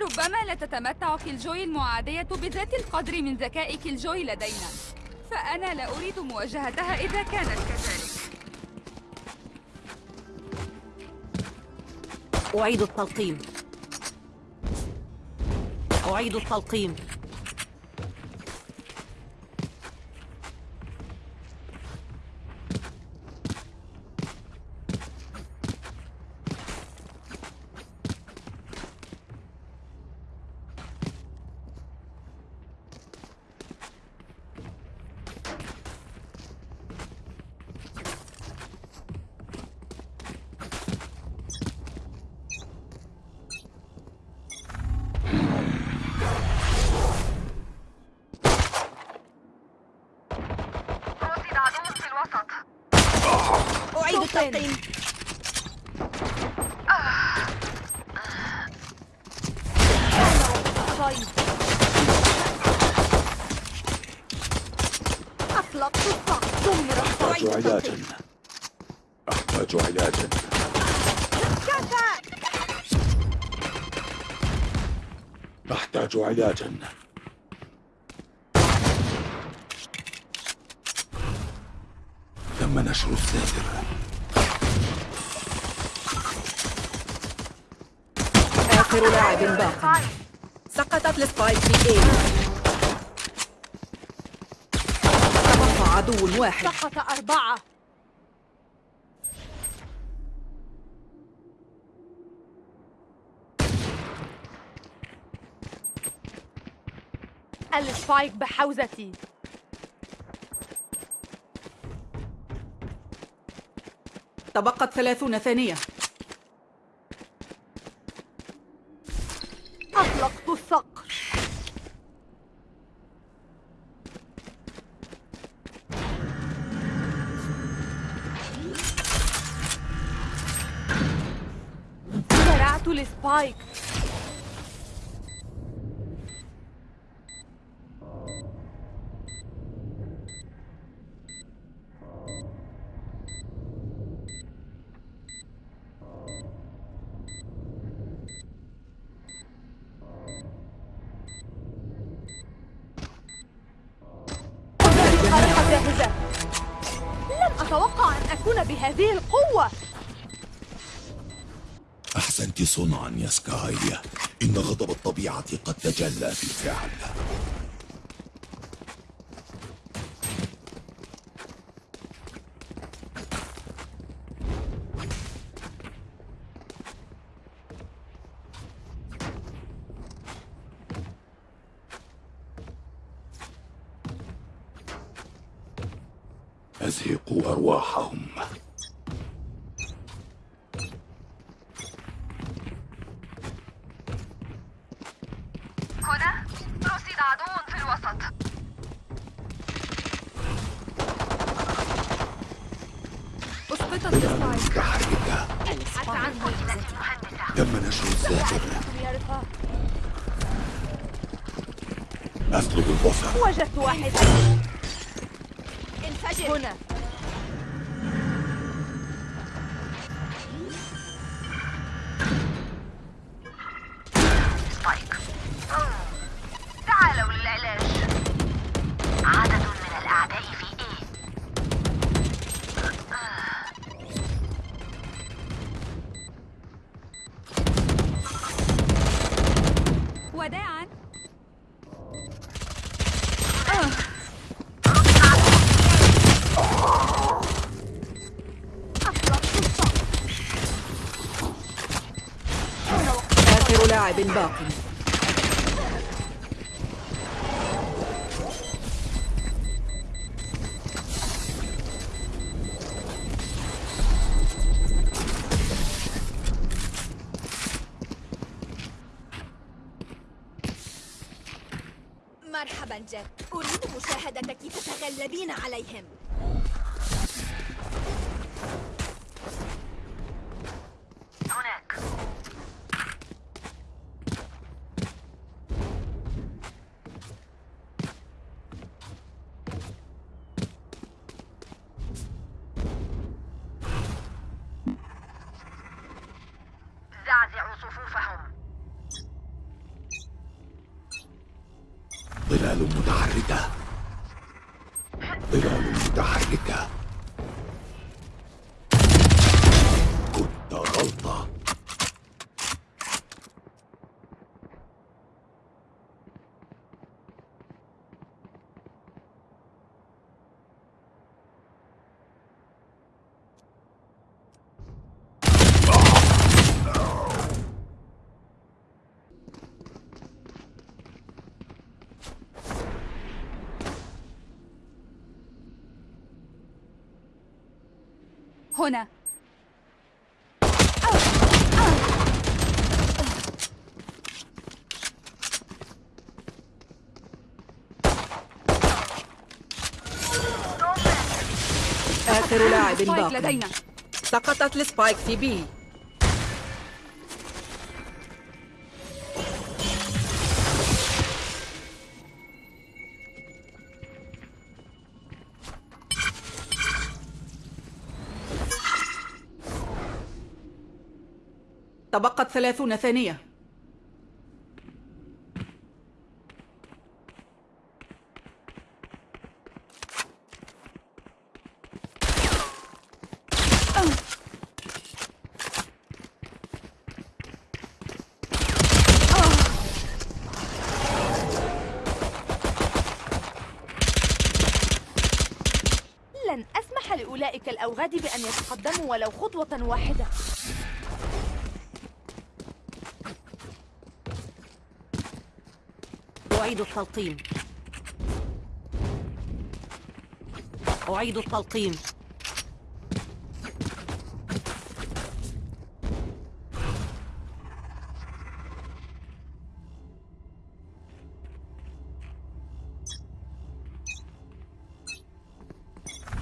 ربما لا تتمتع كيلجوي المعادية بذات القدر من ذكاء كيلجوي لدينا. فأنا لا أريد مواجهتها إذا كانت كذلك. أعيد التلقيم. أعيد التلقيم رصد عدو في الوسط طيب أطلقت دمر أحتاج علاجا أحتاج علاجا أحتاج علاجا تم نشر الساتر آخر لاعب باق. سقطت السبايك في اي تبقى عدو واحد. سقط أربعة. ال spike بحوزتي. تبقت ثلاثون ثانية. أطلقت الصقر. زرعت ال spike. صنعا يا سكاي إن غضب الطبيعة قد تجلى في الفعل أزهقوا أرواحهم هنا رصد عدو في الوسط أسقطت السبايك متحركة ابحث عنه المهندسة تم نشر رفاق أطلب البصر وجدت واحد هنا. لاعب باق. مرحبا جاك أريد مشاهدة كيف تتغلبين عليهم. ظلال متحركة. ظلال متحركة. هنا. آخر لاعب سبايك باق لدينا. سقطت السبايك في بي. تبقت ثلاثون ثانية. لن أسمح لأولئك الأوغاد بأن يتقدموا ولو خطوة واحدة. أعيد التلقيم. أعيد التلقيم.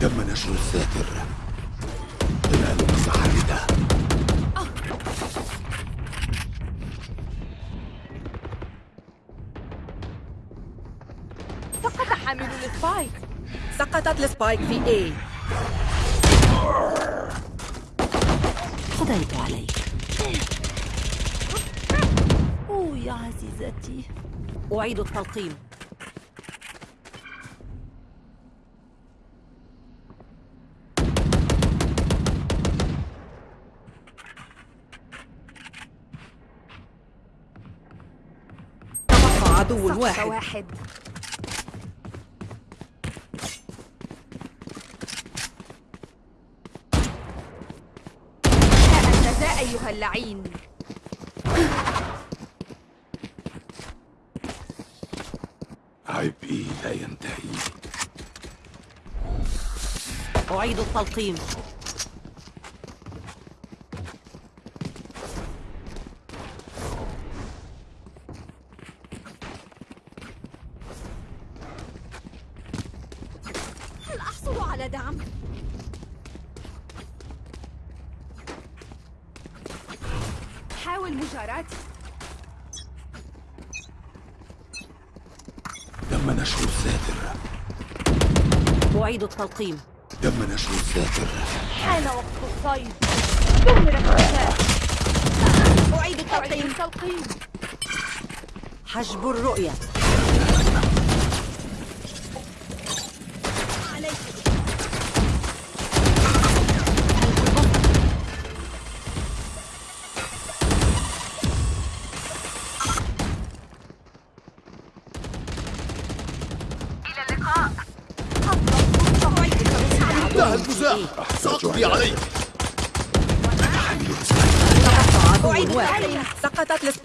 تم نشر الساتر. ظلال متحركة سقط حامل ال spike. سقطت ال spike في A. قضيت عليك. أوه يا عزيزتي. أعيد التلقيم. عدو واحد. أيها اللعين. عبئي لا ينتهي. أعيد التلقيم. نشر الساتر أعيد التلقيم. تم نشر الساتر حان وقت الصيد. دمرت النساء أعيد التلقيم. حجب الرؤية.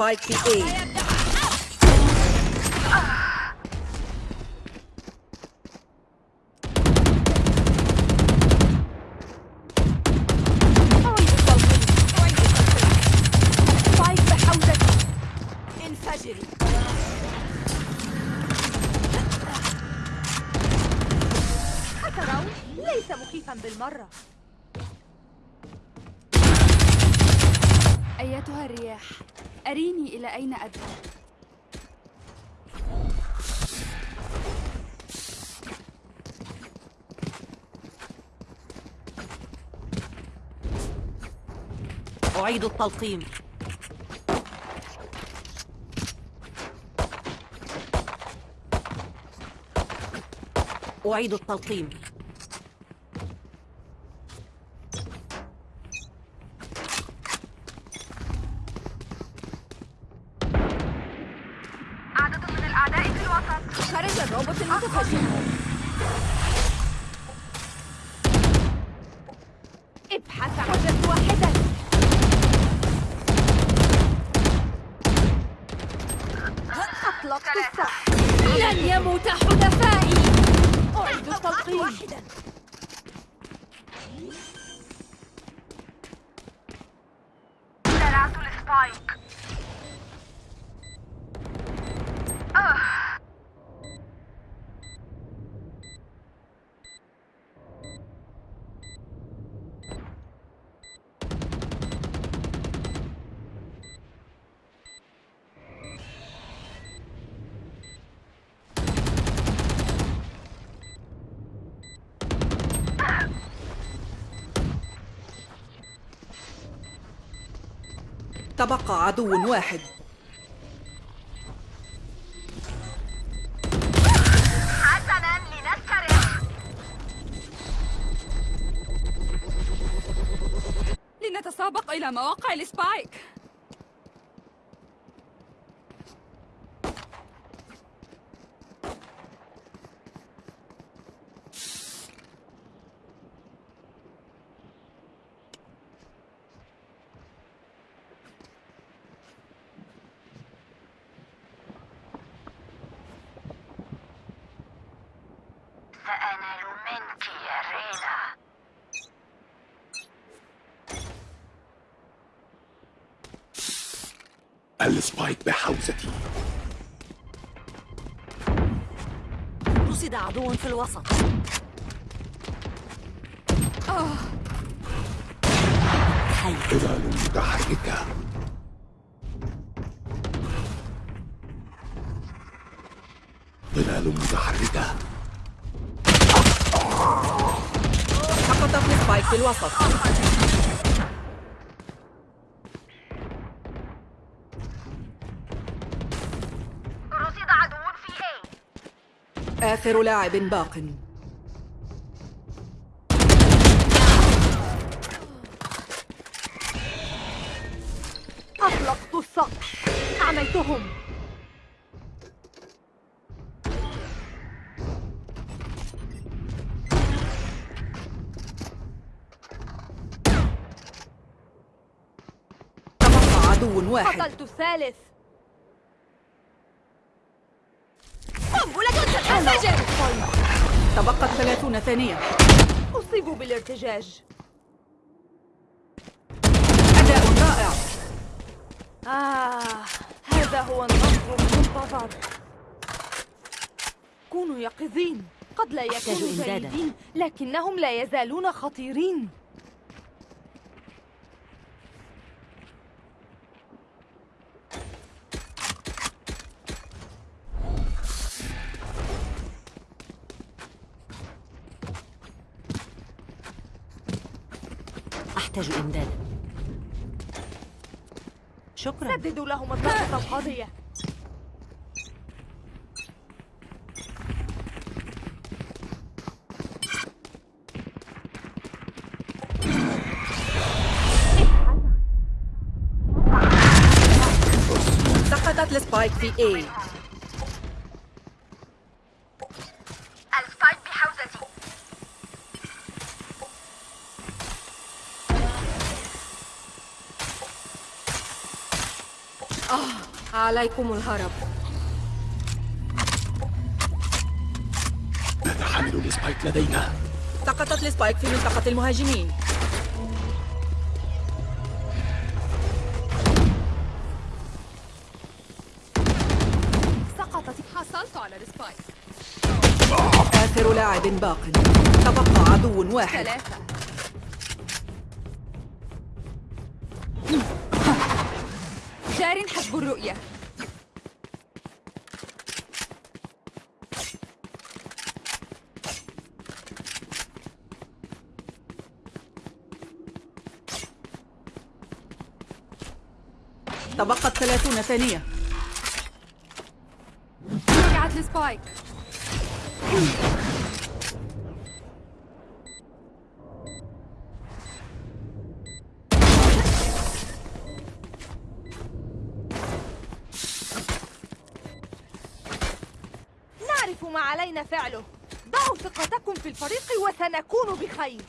سقطت السبايك أعيد التلقيم. أعيد التلقيم. السبايك تبقى عدو واحد. حسنا لنسترح لنتسابق إلى مواقع السبايك. ال spike بحوزتي. رصد عدو في الوسط. ظلال متحركة ظلال متحركة سقطت ال spike في الوسط. آخر لاعب باق. أطلقت الصقر. أعميتهم تبقى عدو واحد. قتلت الثالث. تنفجر تبقت ثلاثون ثانية. أصيبوا بالارتجاج. أداء رائع. آه هذا هو النصر المنتظر. كونوا يقظين. قد لا يكونوا. جيدين لكنهم لا يزالون خطيرين. أحتاج إمدادا. شكرا. سددوا لهم الضربة القاضية. سقطت ال spike في A ال spike بحوزتي عليكم الهرب. نحمل ال spike لدينا. سقطت ال spike في منطقة المهاجمين. سقطت. حصلت على ال spike. آخر لاعب باق. تبقى عدو واحد. ثلاثة. جار حسب الرؤية. تبقت 30 ثانية. رجعت لسبايك. نعرف ما علينا فعله. ضعوا ثقتكم في الفريق وسنكون بخير.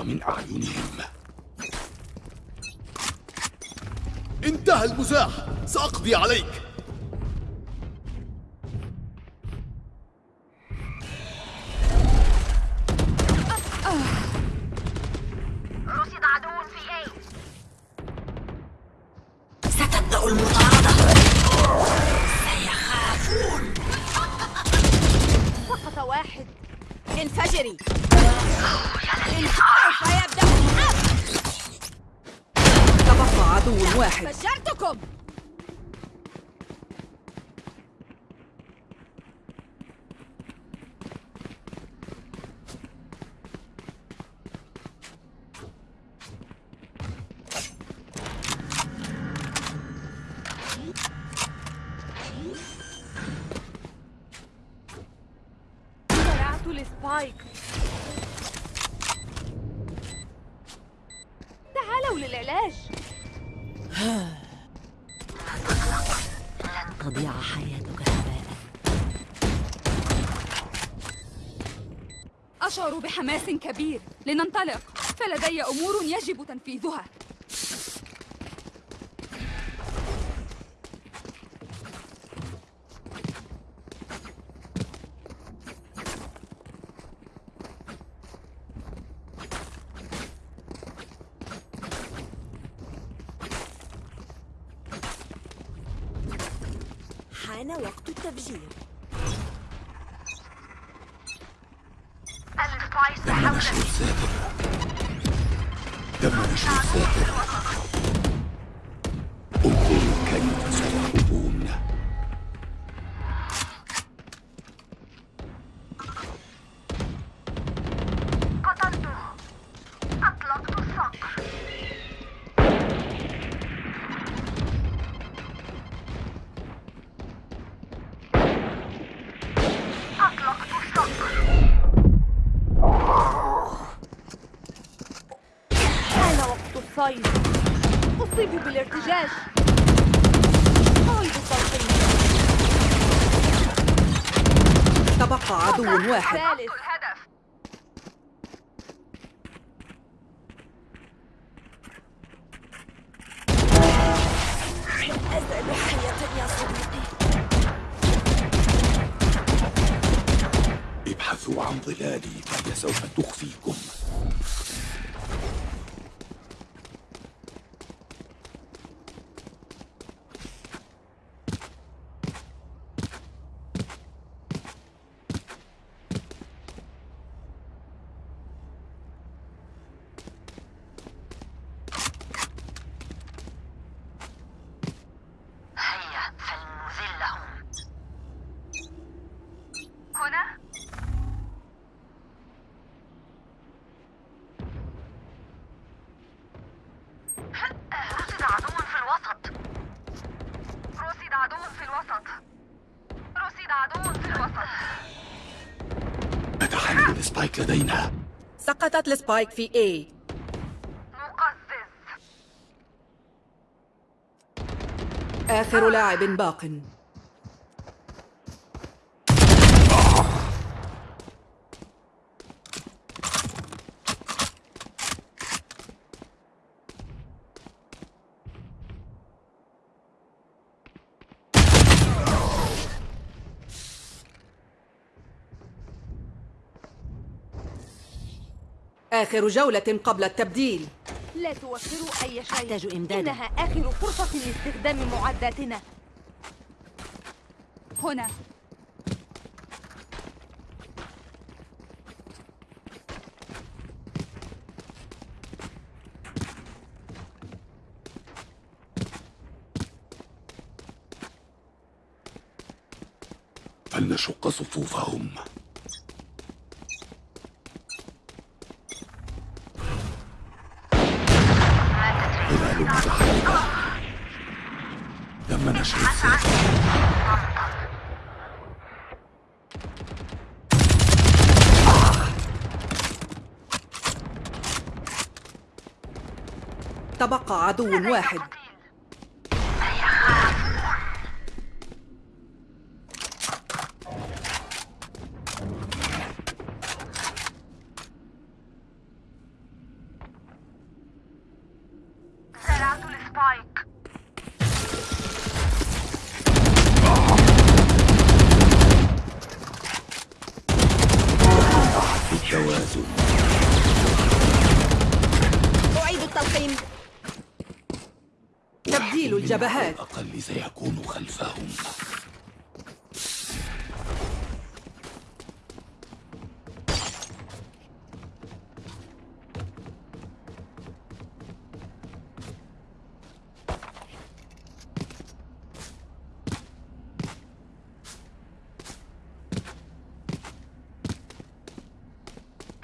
النور من أعينهم. انتهى المزاح. سأقضي عليك. السبايك. تعالوا للعلاج. لن تضيع حياتك هباء أشعر بحماس كبير. لننطلق. فلدي أمور يجب تنفيذها. حان وقت التفجير تم نشر الساتر تم نشر الساتر الصيد أصيب بالارتجاج. صوتي تبقى عدو واحد. ثالث أزال حياة يا صديقي ابحثوا عن ظلالي فهي سوف تخفيكم هيا فلنذلهم هنا رصد عدو في الوسط رصد عدو في الوسط رصد عدو في الوسط نتحمل ال spike لدينا سقطت ال spike في A. مقزز آخر لاعب باق. آخر جولة قبل التبديل. لا توفروا أي شيء. أحتاج إمدادا. إنها آخر فرصة لاستخدام معداتنا. هنا. فلنشق صفوفهم ظلال متحركة تم نشر الثالث تبقى عدو واحد زرعت السبايك بالتوازن أعيد التلقيم الجبهات. الأقل سيكون خلفهم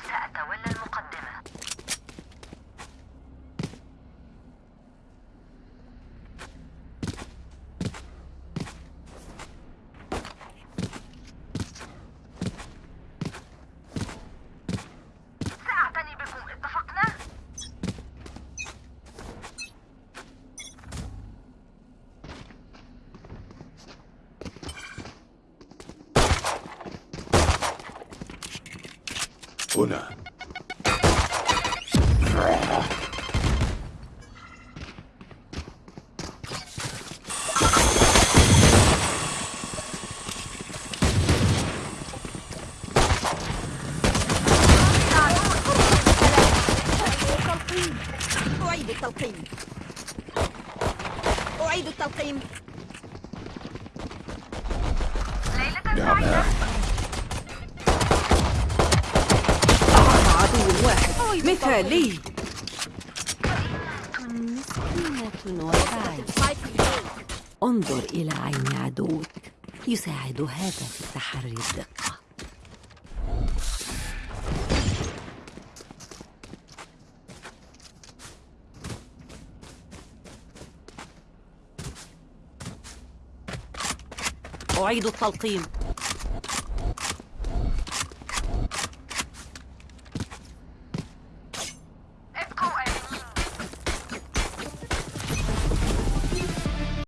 سأتولى المقدمة سأعتني بكم اتفقنا؟ هنا أعيد التلقيم أعيد التلقيم عدو واحد مثالي مسكينة وفاعل انظر إلى عين عدوك يساعد هذا في تحري الدقة. أعيد التلقيم.